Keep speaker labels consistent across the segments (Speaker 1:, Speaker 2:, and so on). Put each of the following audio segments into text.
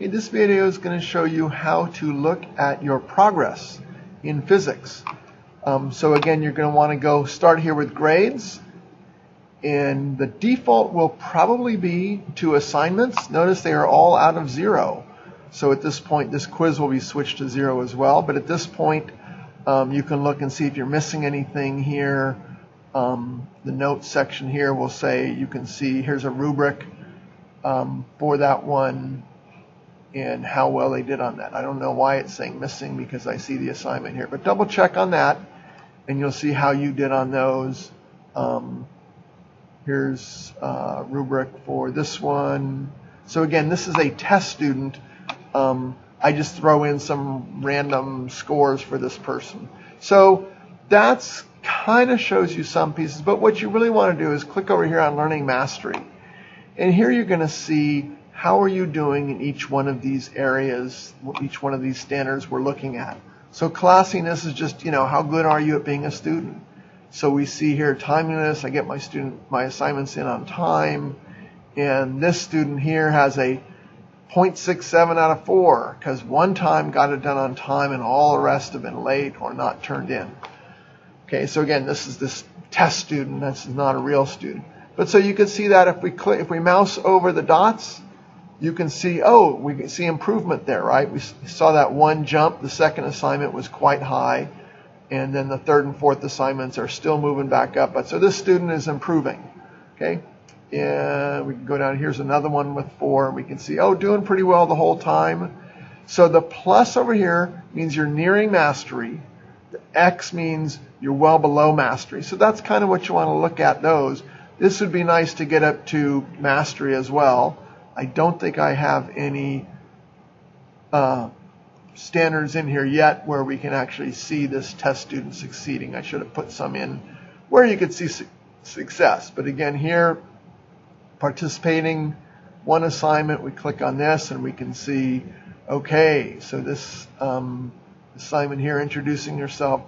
Speaker 1: Okay, this video is going to show you how to look at your progress in physics. Um, so again, you're going to want to go start here with grades. And the default will probably be two assignments. Notice they are all out of zero. So at this point, this quiz will be switched to zero as well. But at this point, um, you can look and see if you're missing anything here. Um, the notes section here will say you can see here's a rubric um, for that one and how well they did on that. I don't know why it's saying missing because I see the assignment here, but double check on that and you'll see how you did on those. Um, here's a rubric for this one. So again, this is a test student. Um, I just throw in some random scores for this person. So that's kind of shows you some pieces, but what you really want to do is click over here on Learning Mastery. And here you're going to see how are you doing in each one of these areas, each one of these standards we're looking at. So classiness is just, you know, how good are you at being a student? So we see here timeliness, I get my student, my assignments in on time. And this student here has a 0.67 out of 4 because one time got it done on time and all the rest have been late or not turned in. Okay, so again, this is this test student. This is not a real student. But so you can see that if we click, if we mouse over the dots, you can see, oh, we can see improvement there, right? We saw that one jump. The second assignment was quite high. And then the third and fourth assignments are still moving back up. But so this student is improving. Okay. And we can go down. Here's another one with four. We can see, oh, doing pretty well the whole time. So the plus over here means you're nearing mastery. The X means you're well below mastery. So that's kind of what you want to look at those. This would be nice to get up to mastery as well. I don't think I have any uh, standards in here yet where we can actually see this test student succeeding. I should have put some in where you could see su success. But again, here, participating one assignment, we click on this and we can see, okay, so this um, assignment here, introducing yourself,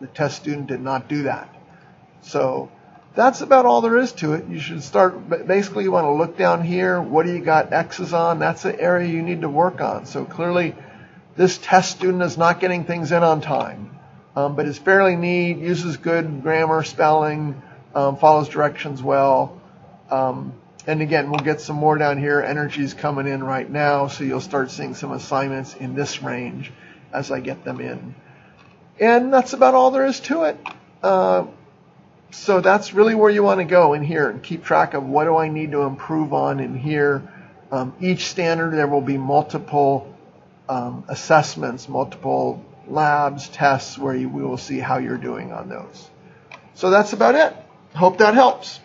Speaker 1: the test student did not do that. So that's about all there is to it. You should start, basically you want to look down here. What do you got X's on? That's the area you need to work on. So clearly this test student is not getting things in on time, um, but is fairly neat, uses good grammar, spelling, um, follows directions well. Um, and again, we'll get some more down here. Energy's coming in right now, so you'll start seeing some assignments in this range as I get them in. And that's about all there is to it. Uh, so that's really where you want to go in here and keep track of what do I need to improve on in here. Um, each standard, there will be multiple um, assessments, multiple labs, tests where you, we will see how you're doing on those. So that's about it. Hope that helps.